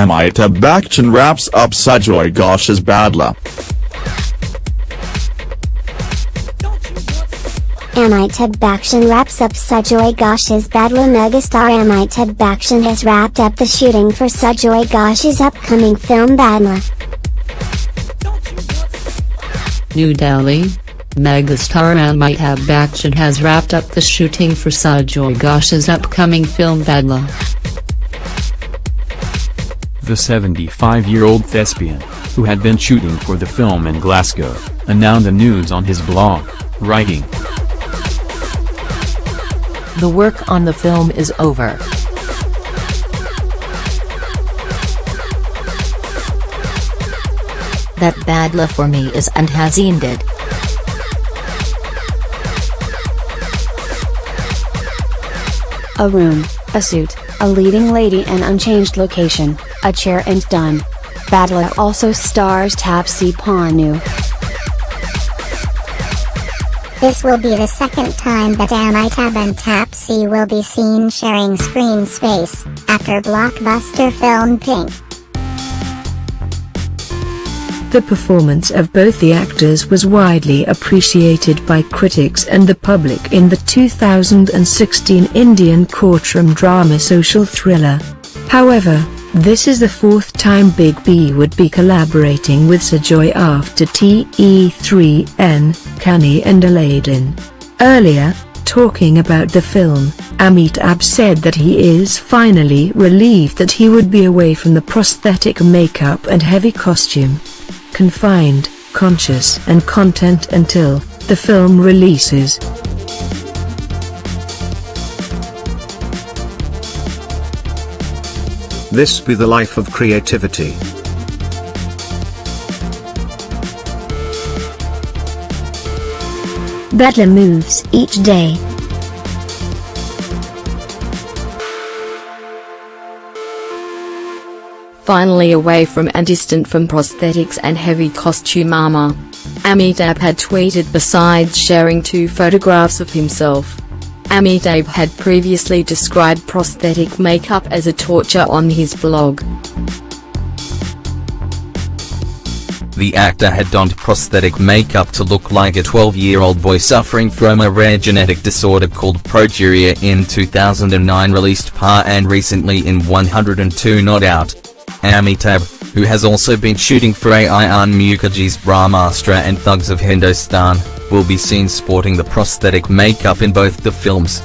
Amitabh Bachchan wraps up Sujoy Ghosh's Badla. Amitabh Bachchan wraps up Sujoy Ghosh's Badla megastar Amitabh Bachchan has wrapped up the shooting for Sujoy Ghosh's upcoming film Badla. New Delhi. Megastar Amitabh Bachchan has wrapped up the shooting for Sujoy Ghosh's upcoming film Badla. The 75-year-old thespian, who had been shooting for the film in Glasgow, announced the news on his blog, writing, The work on the film is over. That Badla for me is and has ended. A room, a suit, a leading lady and unchanged location, a chair and done. Badla also stars Taapsee Pannu. This will be the second time that Amitabh and Taapsee will be seen sharing screen space, after blockbuster film Pink. The performance of both the actors was widely appreciated by critics and the public in the 2016 Indian courtroom drama social thriller. However, this is the fourth time Big B would be collaborating with Sujoy after TE3N, Kahaani and Aladin. Earlier, talking about the film, Amitabh said that he is finally relieved that he would be away from the prosthetic makeup and heavy costume. Confined, conscious and content until the film releases. This be the life of creativity. Badla moves each day. Finally away from and distant from prosthetics and heavy costume armor. Amitabh had tweeted besides sharing two photographs of himself. Amitabh had previously described prosthetic makeup as a torture on his blog. The actor had donned prosthetic makeup to look like a 12-year-old boy suffering from a rare genetic disorder called progeria in 2009 released Paa and recently in 102 Not Out. Amitabh, who has also been shooting for Ayan Mukerji's Brahmastra and Thugs of Hindostan, will be seen sporting the prosthetic makeup in both the films.